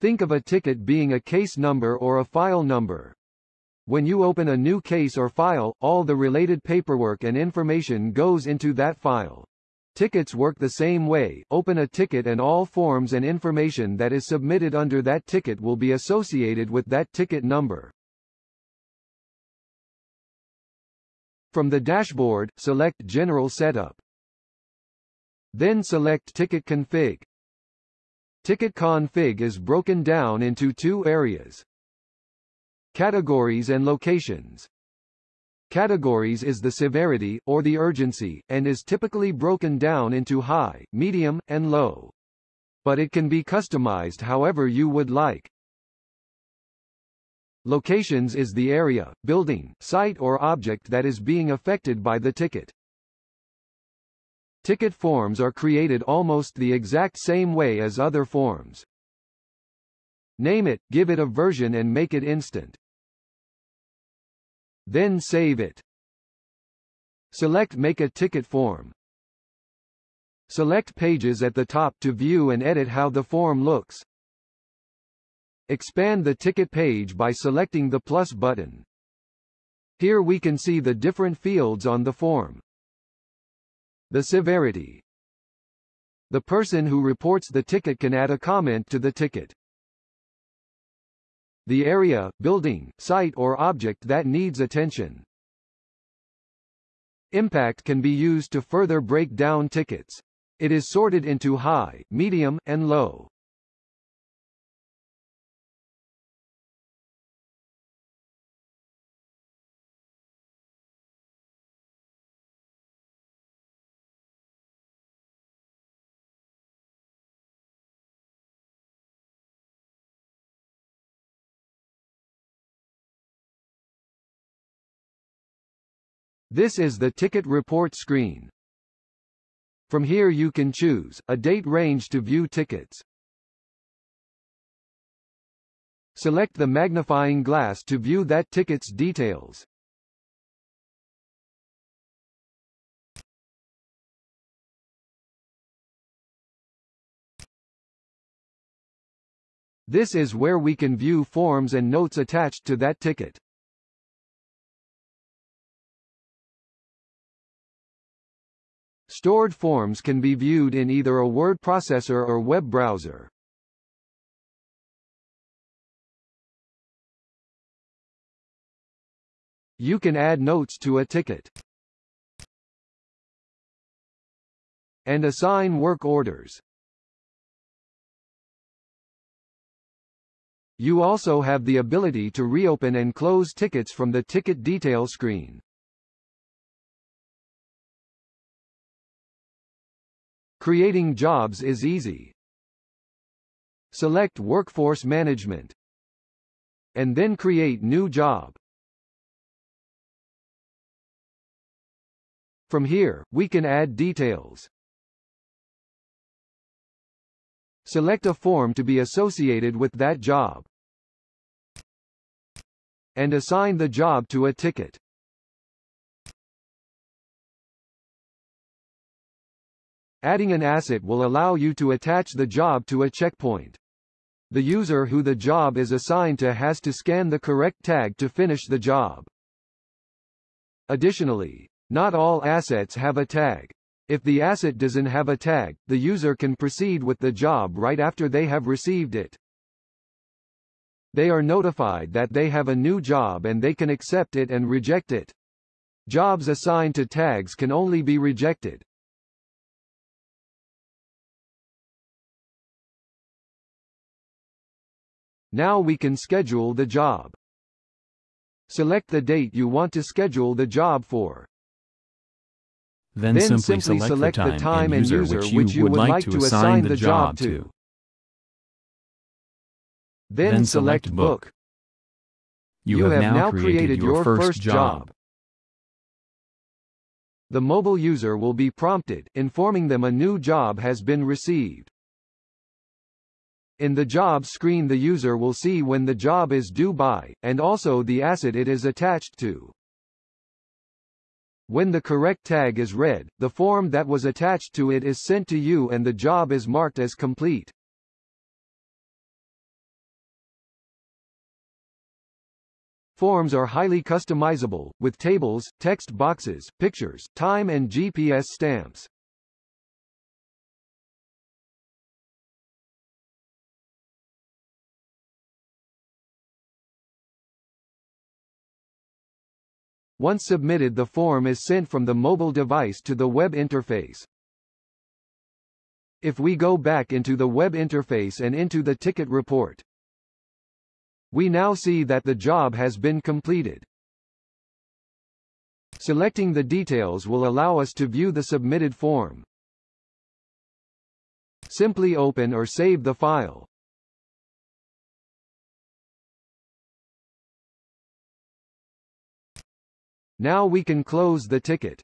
Think of a ticket being a case number or a file number. When you open a new case or file, all the related paperwork and information goes into that file. Tickets work the same way, open a ticket and all forms and information that is submitted under that ticket will be associated with that ticket number. From the dashboard, select General Setup. Then select Ticket Config. Ticket config is broken down into two areas. Categories and locations. Categories is the severity, or the urgency, and is typically broken down into high, medium, and low. But it can be customized however you would like. Locations is the area, building, site or object that is being affected by the ticket. Ticket forms are created almost the exact same way as other forms. Name it, give it a version and make it instant. Then save it. Select Make a ticket form. Select Pages at the top to view and edit how the form looks. Expand the ticket page by selecting the plus button. Here we can see the different fields on the form. The severity. The person who reports the ticket can add a comment to the ticket the area, building, site or object that needs attention. Impact can be used to further break down tickets. It is sorted into high, medium, and low. This is the ticket report screen. From here you can choose, a date range to view tickets. Select the magnifying glass to view that ticket's details. This is where we can view forms and notes attached to that ticket. Stored forms can be viewed in either a word processor or web browser. You can add notes to a ticket. And assign work orders. You also have the ability to reopen and close tickets from the ticket detail screen. Creating jobs is easy. Select Workforce Management. And then create new job. From here, we can add details. Select a form to be associated with that job. And assign the job to a ticket. Adding an asset will allow you to attach the job to a checkpoint. The user who the job is assigned to has to scan the correct tag to finish the job. Additionally, not all assets have a tag. If the asset doesn't have a tag, the user can proceed with the job right after they have received it. They are notified that they have a new job and they can accept it and reject it. Jobs assigned to tags can only be rejected. Now we can schedule the job. Select the date you want to schedule the job for. Then, then simply, simply, select, select the time, and user, which you, which you would like to assign the job to. Then, Then select book. book. You, have, now created, your, first, job. The mobile user will be prompted, informing them a new job has been received. In the job screen the user will see when the job is due by, and also the asset it is attached to. When the correct tag is read, the form that was attached to it is sent to you and the job is marked as complete. Forms are highly customizable, with tables, text boxes, pictures, time and GPS stamps. Once submitted the form is sent from the mobile device to the web interface. If we go back into the web interface and into the ticket report, we now see that the job has been completed. Selecting the details will allow us to view the submitted form. Simply open or save the file. Now we can close the ticket.